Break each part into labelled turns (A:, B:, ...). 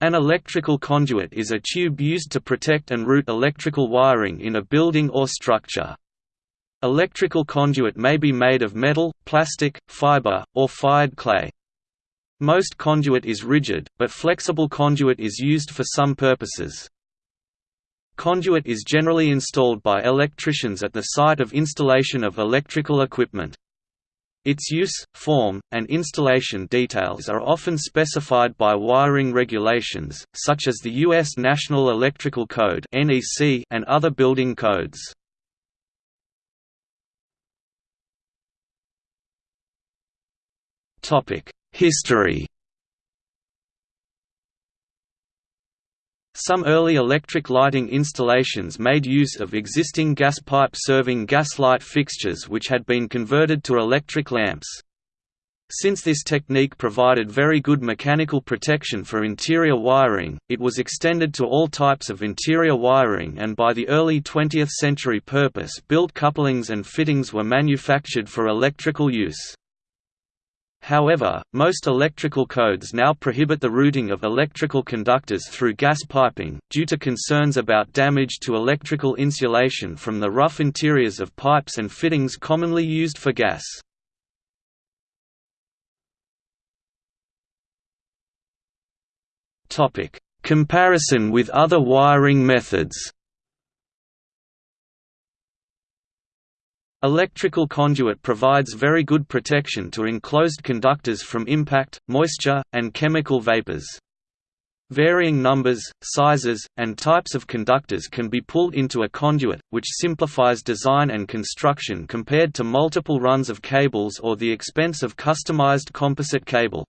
A: An electrical conduit is a tube used to protect and route electrical wiring in a building or structure. Electrical conduit may be made of metal, plastic, fiber, or fired clay. Most conduit is rigid, but flexible conduit is used for some purposes. Conduit is generally installed by electricians at the site of installation of electrical equipment. Its use, form, and installation details are often specified by wiring regulations, such as the U.S. National Electrical Code and other building codes. History Some early electric lighting installations made use of existing gas pipe serving gaslight fixtures which had been converted to electric lamps. Since this technique provided very good mechanical protection for interior wiring, it was extended to all types of interior wiring and by the early 20th century purpose-built couplings and fittings were manufactured for electrical use. However, most electrical codes now prohibit the routing of electrical conductors through gas piping, due to concerns about damage to electrical insulation from the rough interiors of pipes and fittings commonly used for gas. Comparison with other wiring methods Electrical conduit provides very good protection to enclosed conductors from impact, moisture, and chemical vapors. Varying numbers, sizes, and types of conductors can be pulled into a conduit, which simplifies design and construction compared to multiple runs of cables or the expense of customized composite cable.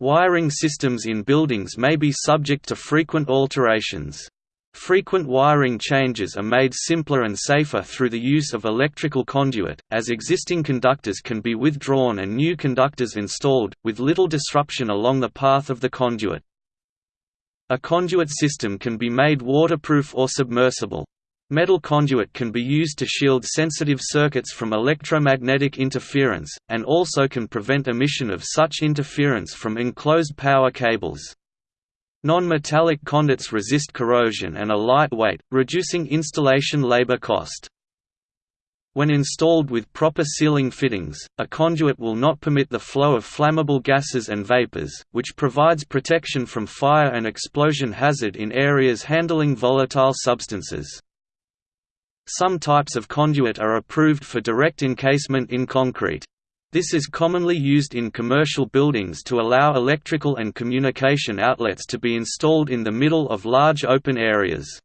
A: Wiring systems in buildings may be subject to frequent alterations. Frequent wiring changes are made simpler and safer through the use of electrical conduit, as existing conductors can be withdrawn and new conductors installed, with little disruption along the path of the conduit. A conduit system can be made waterproof or submersible. Metal conduit can be used to shield sensitive circuits from electromagnetic interference, and also can prevent emission of such interference from enclosed power cables. Non-metallic conduits resist corrosion and are lightweight, reducing installation labor cost. When installed with proper sealing fittings, a conduit will not permit the flow of flammable gases and vapors, which provides protection from fire and explosion hazard in areas handling volatile substances. Some types of conduit are approved for direct encasement in concrete. This is commonly used in commercial buildings to allow electrical and communication outlets to be installed in the middle of large open areas.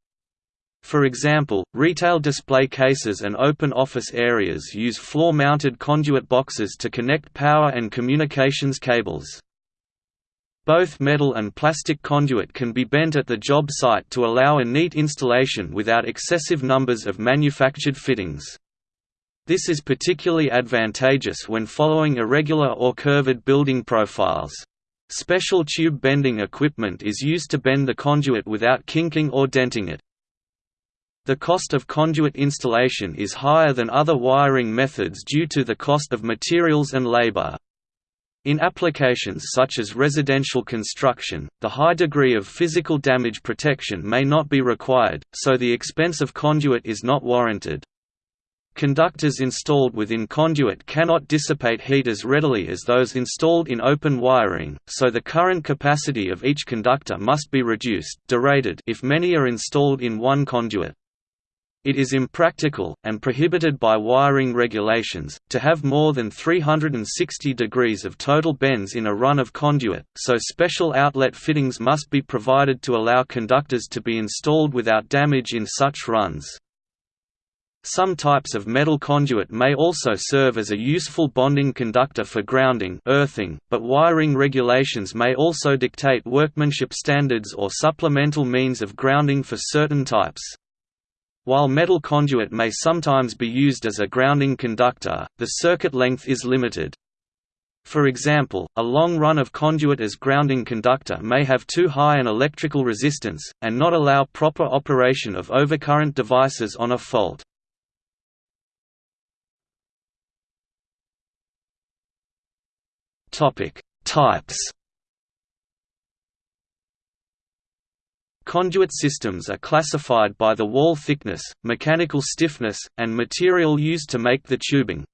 A: For example, retail display cases and open office areas use floor-mounted conduit boxes to connect power and communications cables. Both metal and plastic conduit can be bent at the job site to allow a neat installation without excessive numbers of manufactured fittings. This is particularly advantageous when following irregular or curved building profiles. Special tube bending equipment is used to bend the conduit without kinking or denting it. The cost of conduit installation is higher than other wiring methods due to the cost of materials and labor. In applications such as residential construction, the high degree of physical damage protection may not be required, so the expense of conduit is not warranted. Conductors installed within conduit cannot dissipate heat as readily as those installed in open wiring, so the current capacity of each conductor must be reduced derated if many are installed in one conduit. It is impractical, and prohibited by wiring regulations, to have more than 360 degrees of total bends in a run of conduit, so special outlet fittings must be provided to allow conductors to be installed without damage in such runs. Some types of metal conduit may also serve as a useful bonding conductor for grounding earthing, but wiring regulations may also dictate workmanship standards or supplemental means of grounding for certain types. While metal conduit may sometimes be used as a grounding conductor, the circuit length is limited. For example, a long run of conduit as grounding conductor may have too high an electrical resistance, and not allow proper operation of overcurrent devices on a fault. Topic: Types. Conduit systems are classified by the wall thickness, mechanical stiffness, and material used to make the tubing.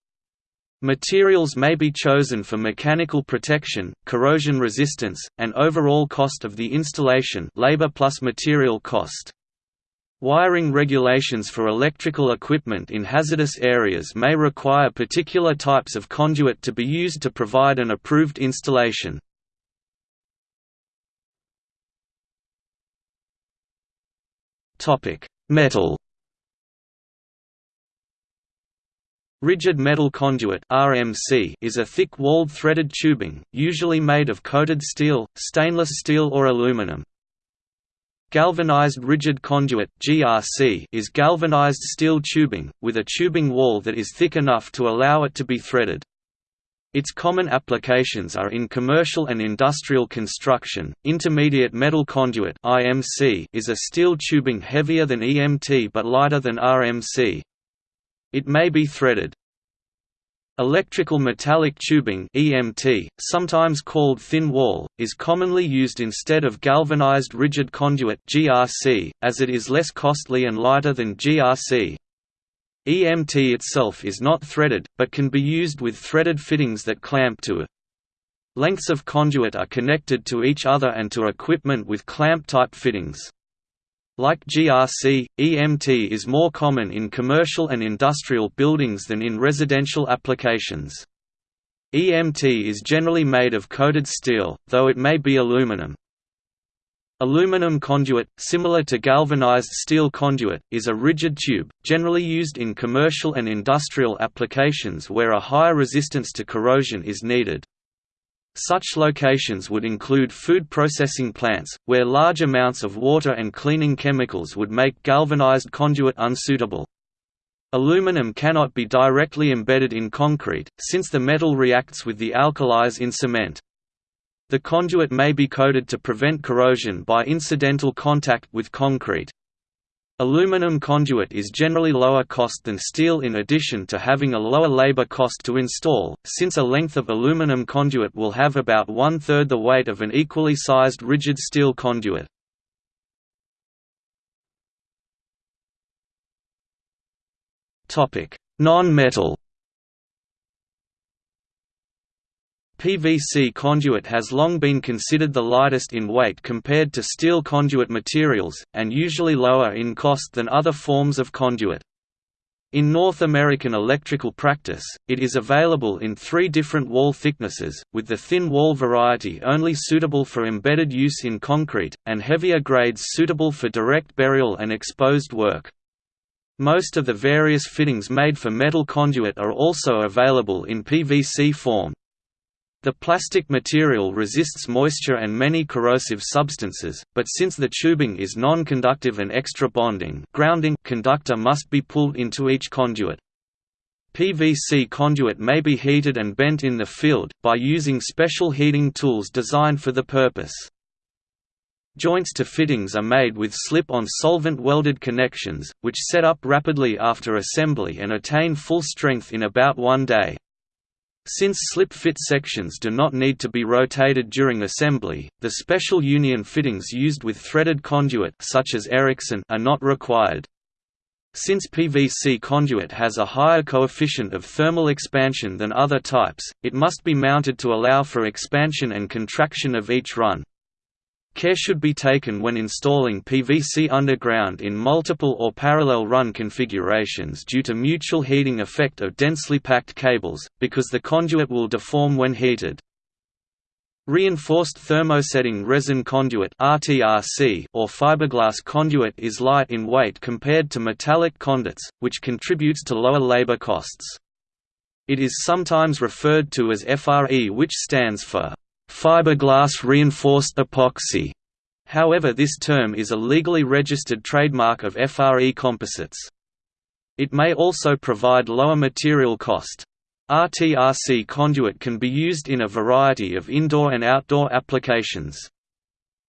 A: Materials may be chosen for mechanical protection, corrosion resistance, and overall cost of the installation labor plus material cost. Wiring regulations for electrical equipment in hazardous areas may require particular types of conduit to be used to provide an approved installation. Metal Rigid metal conduit (RMC) is a thick-walled threaded tubing, usually made of coated steel, stainless steel or aluminum. Galvanized rigid conduit (GRC) is galvanized steel tubing with a tubing wall that is thick enough to allow it to be threaded. Its common applications are in commercial and industrial construction. Intermediate metal conduit (IMC) is a steel tubing heavier than EMT but lighter than RMC. It may be threaded. Electrical metallic tubing EMT, sometimes called thin wall, is commonly used instead of galvanized rigid conduit GRC, as it is less costly and lighter than GRC. EMT itself is not threaded, but can be used with threaded fittings that clamp to it. Lengths of conduit are connected to each other and to equipment with clamp-type fittings. Like GRC, EMT is more common in commercial and industrial buildings than in residential applications. EMT is generally made of coated steel, though it may be aluminum. Aluminum conduit, similar to galvanized steel conduit, is a rigid tube, generally used in commercial and industrial applications where a higher resistance to corrosion is needed. Such locations would include food processing plants, where large amounts of water and cleaning chemicals would make galvanized conduit unsuitable. Aluminum cannot be directly embedded in concrete, since the metal reacts with the alkalis in cement. The conduit may be coated to prevent corrosion by incidental contact with concrete. Aluminum conduit is generally lower cost than steel in addition to having a lower labor cost to install, since a length of aluminum conduit will have about one-third the weight of an equally sized rigid steel conduit. Non-metal PVC conduit has long been considered the lightest in weight compared to steel conduit materials, and usually lower in cost than other forms of conduit. In North American electrical practice, it is available in three different wall thicknesses, with the thin wall variety only suitable for embedded use in concrete, and heavier grades suitable for direct burial and exposed work. Most of the various fittings made for metal conduit are also available in PVC form, the plastic material resists moisture and many corrosive substances, but since the tubing is non-conductive and extra bonding grounding conductor must be pulled into each conduit. PVC conduit may be heated and bent in the field, by using special heating tools designed for the purpose. Joints to fittings are made with slip-on solvent welded connections, which set up rapidly after assembly and attain full strength in about one day. Since slip-fit sections do not need to be rotated during assembly, the special union fittings used with threaded conduit such as Erickson are not required. Since PVC conduit has a higher coefficient of thermal expansion than other types, it must be mounted to allow for expansion and contraction of each run. Care should be taken when installing PVC underground in multiple or parallel run configurations due to mutual heating effect of densely packed cables, because the conduit will deform when heated. Reinforced thermosetting resin conduit (RTRC) or fiberglass conduit is light in weight compared to metallic conduits, which contributes to lower labor costs. It is sometimes referred to as FRE which stands for fiberglass reinforced epoxy. However this term is a legally registered trademark of FRE composites. It may also provide lower material cost. RTRC conduit can be used in a variety of indoor and outdoor applications.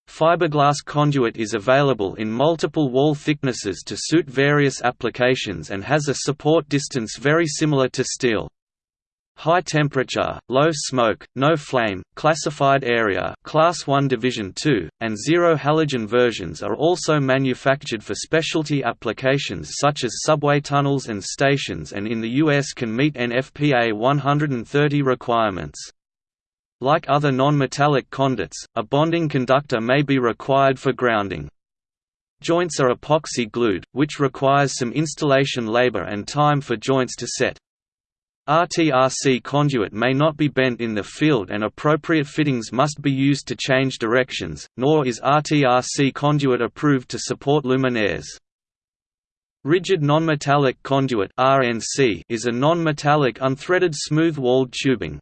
A: Fiberglass conduit is available in multiple wall thicknesses to suit various applications and has a support distance very similar to steel. High temperature, low smoke, no flame, classified area class 1 division 2, and zero halogen versions are also manufactured for specialty applications such as subway tunnels and stations and in the US can meet NFPA 130 requirements. Like other non-metallic conduits, a bonding conductor may be required for grounding. Joints are epoxy glued, which requires some installation labor and time for joints to set. RTRC conduit may not be bent in the field and appropriate fittings must be used to change directions, nor is RTRC conduit approved to support luminaires. Rigid nonmetallic conduit is a nonmetallic unthreaded smooth-walled tubing.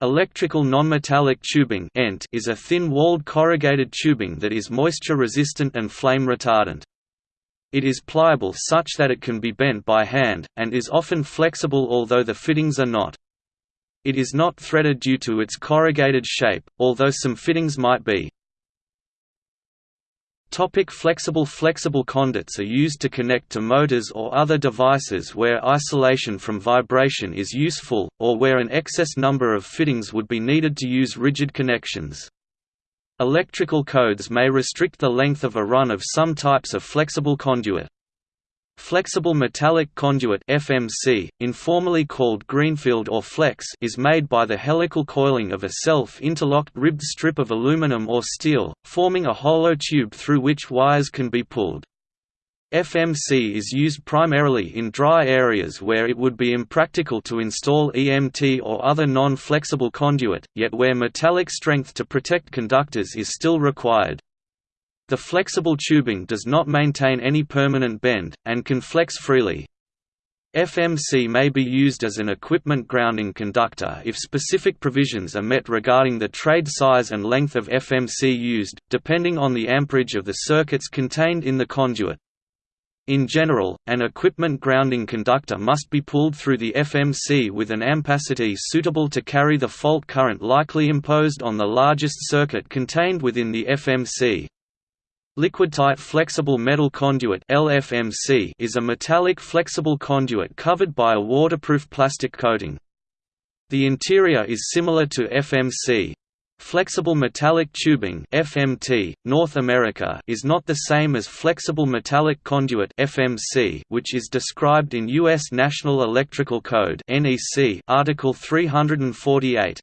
A: Electrical nonmetallic tubing is a thin-walled corrugated tubing that is moisture-resistant and flame-retardant. It is pliable such that it can be bent by hand, and is often flexible although the fittings are not. It is not threaded due to its corrugated shape, although some fittings might be. Topic flexible Flexible conduits are used to connect to motors or other devices where isolation from vibration is useful, or where an excess number of fittings would be needed to use rigid connections. Electrical codes may restrict the length of a run of some types of flexible conduit. Flexible metallic conduit FMC, informally called greenfield or flex is made by the helical coiling of a self-interlocked ribbed strip of aluminum or steel, forming a hollow tube through which wires can be pulled. FMC is used primarily in dry areas where it would be impractical to install EMT or other non-flexible conduit, yet where metallic strength to protect conductors is still required. The flexible tubing does not maintain any permanent bend, and can flex freely. FMC may be used as an equipment grounding conductor if specific provisions are met regarding the trade size and length of FMC used, depending on the amperage of the circuits contained in the conduit. In general, an equipment grounding conductor must be pulled through the FMC with an ampacity suitable to carry the fault current likely imposed on the largest circuit contained within the FMC. Liquid-tight flexible metal conduit LFMC is a metallic flexible conduit covered by a waterproof plastic coating. The interior is similar to FMC, Flexible metallic tubing (FMT) North America is not the same as flexible metallic conduit (FMC), which is described in US National Electrical Code (NEC) Article 348.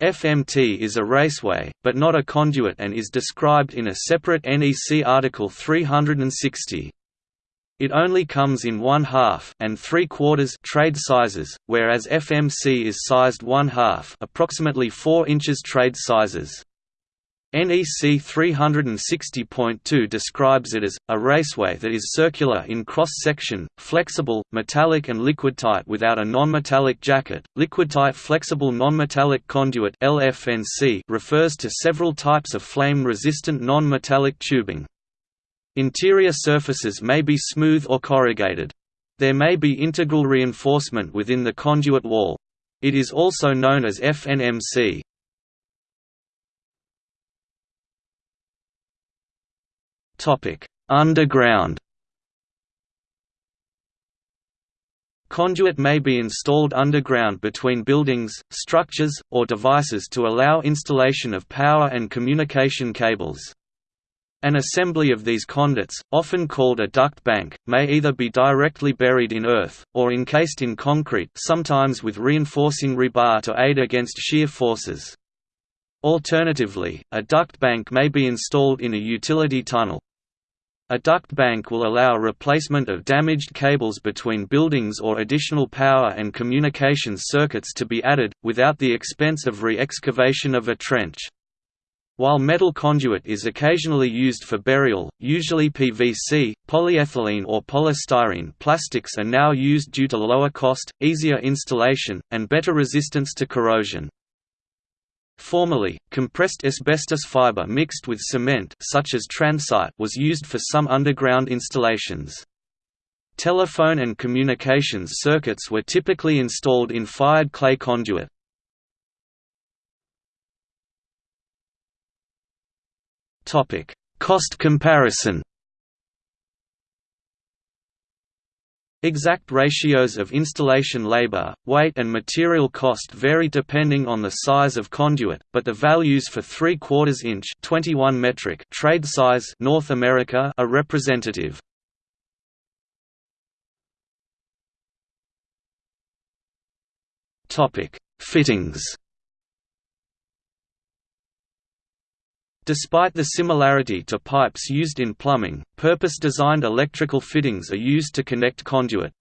A: FMT is a raceway, but not a conduit and is described in a separate NEC Article 360. It only comes in one half and three quarters trade sizes, whereas FMC is sized one half, approximately 4 inches trade sizes. NEC 360.2 describes it as, a raceway that is circular in cross-section, flexible, metallic and liquid-tight without a non-metallic jacket. Liquid-tight flexible non-metallic conduit LFNC refers to several types of flame-resistant non-metallic tubing. Interior surfaces may be smooth or corrugated. There may be integral reinforcement within the conduit wall. It is also known as FNMC. Underground Conduit may be installed underground between buildings, structures, or devices to allow installation of power and communication cables. An assembly of these conduits, often called a duct bank, may either be directly buried in earth, or encased in concrete sometimes with reinforcing rebar to aid against shear forces. Alternatively, a duct bank may be installed in a utility tunnel. A duct bank will allow replacement of damaged cables between buildings or additional power and communications circuits to be added, without the expense of re-excavation of a trench. While metal conduit is occasionally used for burial, usually PVC, polyethylene or polystyrene plastics are now used due to lower cost, easier installation, and better resistance to corrosion. Formerly, compressed asbestos fiber mixed with cement such as Transite was used for some underground installations. Telephone and communications circuits were typically installed in fired clay conduit. Topic: Cost comparison. Exact ratios of installation labor, weight and material cost vary depending on the size of conduit, but the values for 3 quarters inch 21 metric trade size North America are representative. Topic: Fittings. Despite the similarity to pipes used in plumbing, purpose-designed electrical fittings are used to connect conduit.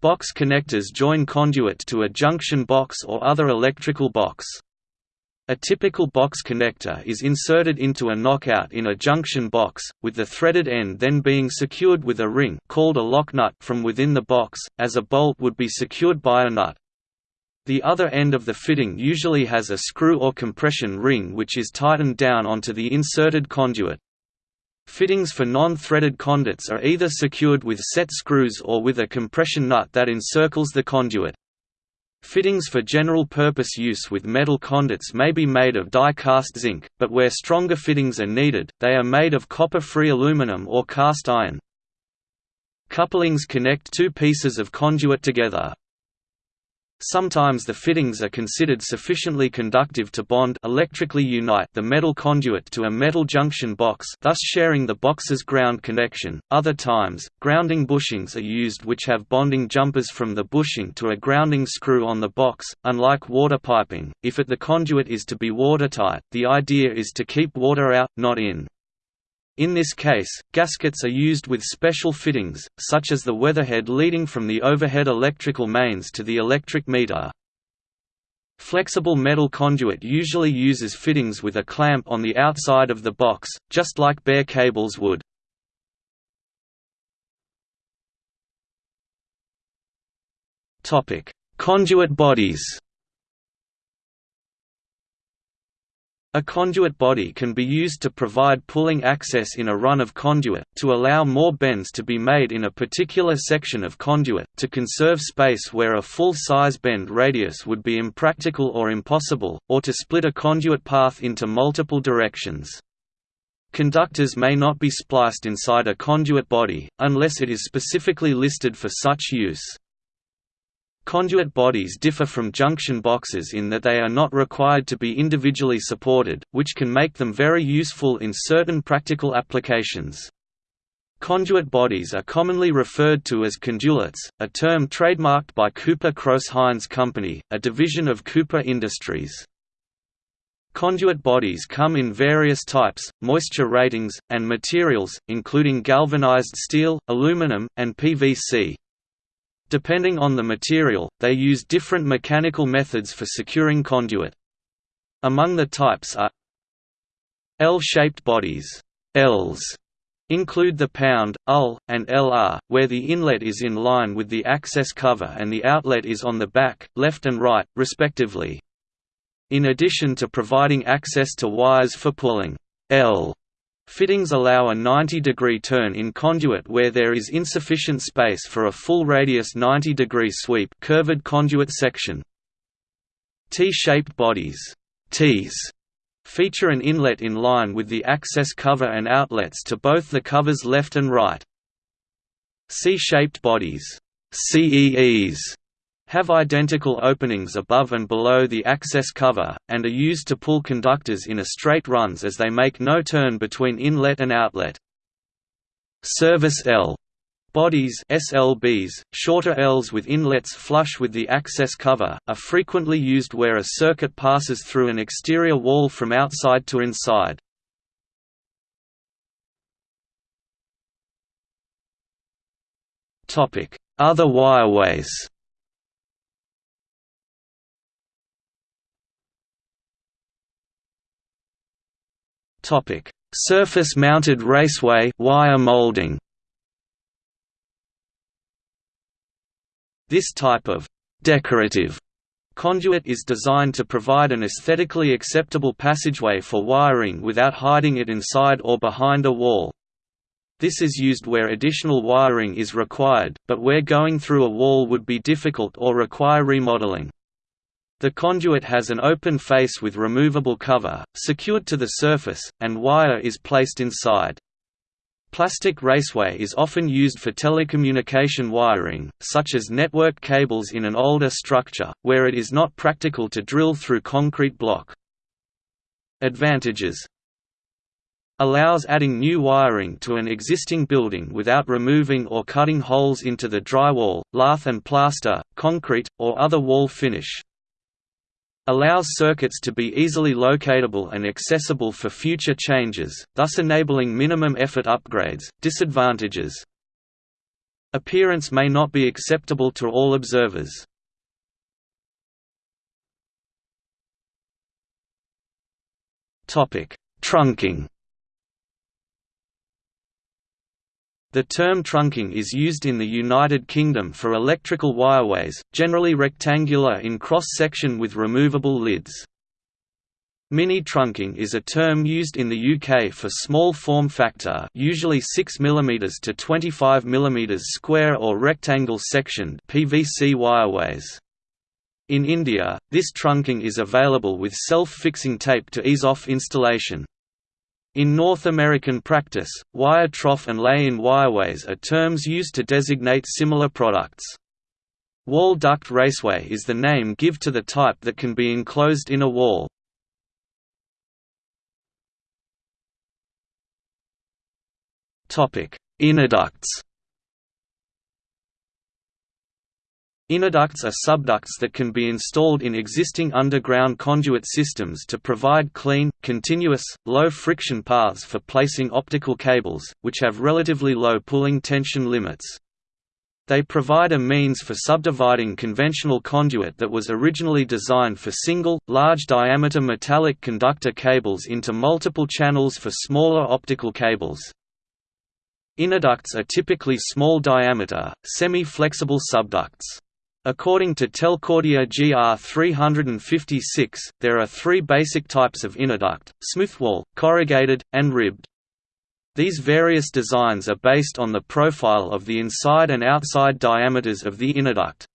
A: Box connectors join conduit to a junction box or other electrical box. A typical box connector is inserted into a knockout in a junction box, with the threaded end then being secured with a ring called a lock nut from within the box, as a bolt would be secured by a nut. The other end of the fitting usually has a screw or compression ring which is tightened down onto the inserted conduit. Fittings for non-threaded conduits are either secured with set screws or with a compression nut that encircles the conduit. Fittings for general-purpose use with metal conduits may be made of die-cast zinc, but where stronger fittings are needed, they are made of copper-free aluminum or cast iron. Couplings connect two pieces of conduit together. Sometimes the fittings are considered sufficiently conductive to bond electrically unite the metal conduit to a metal junction box thus sharing the box's ground connection. Other times, grounding bushings are used which have bonding jumpers from the bushing to a grounding screw on the box. Unlike water piping, if it the conduit is to be watertight, the idea is to keep water out, not in. In this case, gaskets are used with special fittings, such as the weatherhead leading from the overhead electrical mains to the electric meter. Flexible metal conduit usually uses fittings with a clamp on the outside of the box, just like bare cables would. Conduit bodies A conduit body can be used to provide pulling access in a run of conduit, to allow more bends to be made in a particular section of conduit, to conserve space where a full-size bend radius would be impractical or impossible, or to split a conduit path into multiple directions. Conductors may not be spliced inside a conduit body, unless it is specifically listed for such use. Conduit bodies differ from junction boxes in that they are not required to be individually supported, which can make them very useful in certain practical applications. Conduit bodies are commonly referred to as condulets, a term trademarked by Cooper Crouse-Hinds Company, a division of Cooper Industries. Conduit bodies come in various types, moisture ratings, and materials, including galvanized steel, aluminum, and PVC. Depending on the material, they use different mechanical methods for securing conduit. Among the types are L-shaped bodies Ls include the pound, UL, and LR, where the inlet is in line with the access cover and the outlet is on the back, left and right, respectively. In addition to providing access to wires for pulling L Fittings allow a 90-degree turn in conduit where there is insufficient space for a full radius 90-degree sweep curved conduit section. T-shaped bodies Ts feature an inlet in line with the access cover and outlets to both the cover's left and right. C-shaped bodies CEEs have identical openings above and below the access cover, and are used to pull conductors in a straight runs as they make no turn between inlet and outlet. Service L Bodies SLBs, shorter Ls with inlets flush with the access cover, are frequently used where a circuit passes through an exterior wall from outside to inside. Other wireways Topic: Surface-mounted raceway wire molding. This type of decorative conduit is designed to provide an aesthetically acceptable passageway for wiring without hiding it inside or behind a wall. This is used where additional wiring is required, but where going through a wall would be difficult or require remodeling. The conduit has an open face with removable cover, secured to the surface, and wire is placed inside. Plastic raceway is often used for telecommunication wiring, such as network cables in an older structure, where it is not practical to drill through concrete block. Advantages allows adding new wiring to an existing building without removing or cutting holes into the drywall, lath and plaster, concrete, or other wall finish allows circuits to be easily locatable and accessible for future changes, thus enabling minimum effort upgrades. Disadvantages Appearance may not be acceptable to all observers. Trunking The term trunking is used in the United Kingdom for electrical wireways, generally rectangular in cross-section with removable lids. Mini trunking is a term used in the UK for small form factor usually 6 mm to 25 mm square or rectangle sectioned PVC wireways. In India, this trunking is available with self-fixing tape to ease off installation. In North American practice, wire trough and lay-in wireways are terms used to designate similar products. Wall duct raceway is the name give to the type that can be enclosed in a wall. Innerducts Innerducts are subducts that can be installed in existing underground conduit systems to provide clean, continuous, low-friction paths for placing optical cables, which have relatively low pulling tension limits. They provide a means for subdividing conventional conduit that was originally designed for single, large-diameter metallic conductor cables into multiple channels for smaller optical cables. Innerducts are typically small diameter, semi-flexible subducts. According to Telcordia GR 356, there are three basic types of innerduct, smoothwall, corrugated, and ribbed. These various designs are based on the profile of the inside and outside diameters of the innerduct.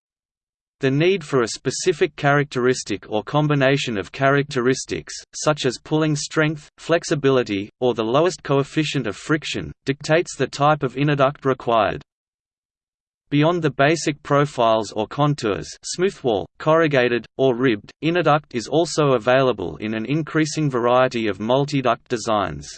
A: The need for a specific characteristic or combination of characteristics, such as pulling strength, flexibility, or the lowest coefficient of friction, dictates the type of innerduct required. Beyond the basic profiles or contours smoothwall, corrugated, or ribbed, innerduct is also available in an increasing variety of multiduct designs.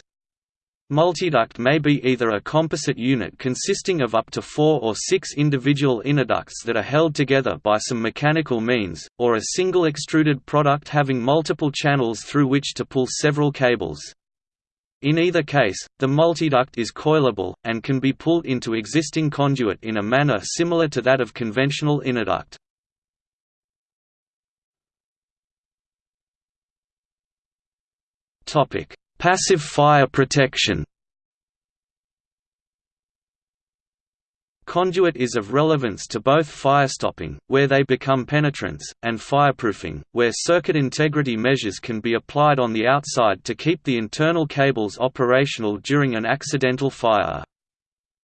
A: Multiduct may be either a composite unit consisting of up to four or six individual innerducts that are held together by some mechanical means, or a single extruded product having multiple channels through which to pull several cables. In either case, the multiduct is coilable, and can be pulled into existing conduit in a manner similar to that of conventional innerduct. Passive fire protection Conduit is of relevance to both firestopping, where they become penetrants, and fireproofing, where circuit integrity measures can be applied on the outside to keep the internal cables operational during an accidental fire.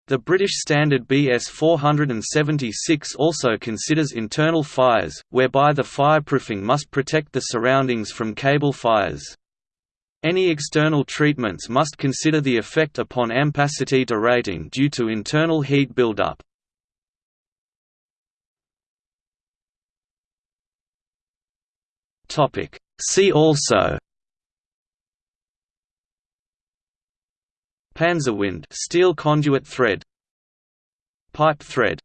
A: The British standard BS 476 also considers internal fires, whereby the fireproofing must protect the surroundings from cable fires. Any external treatments must consider the effect upon ampacity derating due to internal heat buildup. See also Panzergewinde steel conduit thread Pipe thread